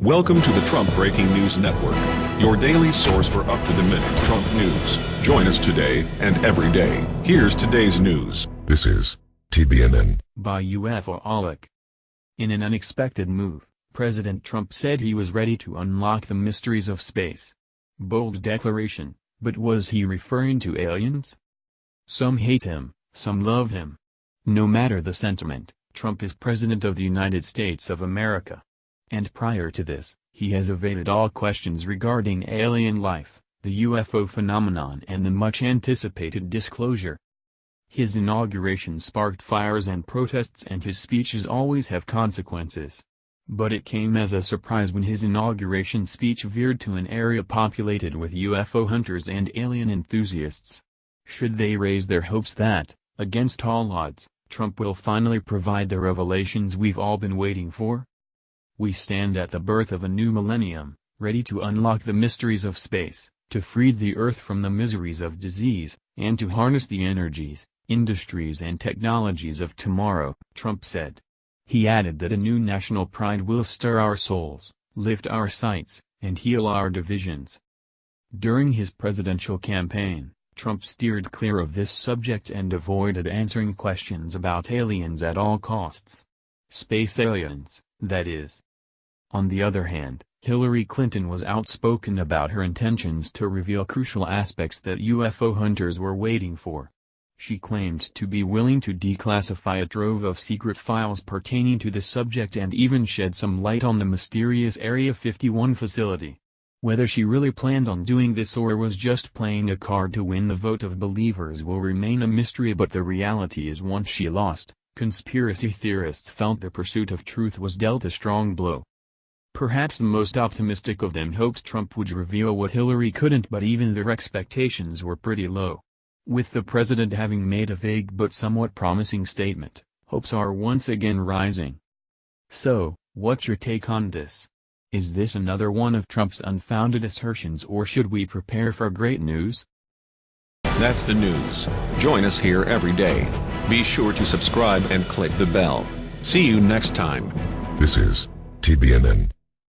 Welcome to the Trump Breaking News Network, your daily source for up-to-the-minute Trump news. Join us today and every day. Here's today's news. This is TBNN. by UFOholic. In an unexpected move, President Trump said he was ready to unlock the mysteries of space. Bold declaration, but was he referring to aliens? Some hate him, some love him. No matter the sentiment, Trump is President of the United States of America. And prior to this, he has evaded all questions regarding alien life, the UFO phenomenon and the much-anticipated disclosure. His inauguration sparked fires and protests and his speeches always have consequences. But it came as a surprise when his inauguration speech veered to an area populated with UFO hunters and alien enthusiasts. Should they raise their hopes that, against all odds, Trump will finally provide the revelations we've all been waiting for? We stand at the birth of a new millennium, ready to unlock the mysteries of space, to free the Earth from the miseries of disease, and to harness the energies, industries and technologies of tomorrow, Trump said. He added that a new national pride will stir our souls, lift our sights, and heal our divisions. During his presidential campaign, Trump steered clear of this subject and avoided answering questions about aliens at all costs. Space aliens, that is. On the other hand, Hillary Clinton was outspoken about her intentions to reveal crucial aspects that UFO hunters were waiting for. She claimed to be willing to declassify a trove of secret files pertaining to the subject and even shed some light on the mysterious Area 51 facility. Whether she really planned on doing this or was just playing a card to win the vote of believers will remain a mystery but the reality is once she lost, conspiracy theorists felt the pursuit of truth was dealt a strong blow. Perhaps the most optimistic of them hoped Trump would reveal what Hillary couldn't but even their expectations were pretty low. With the president having made a vague but somewhat promising statement, hopes are once again rising. So, what's your take on this? Is this another one of Trump's unfounded assertions or should we prepare for great news? That's the news. Join us here every day. Be sure to subscribe and click the bell. See you next time. This is TBNN.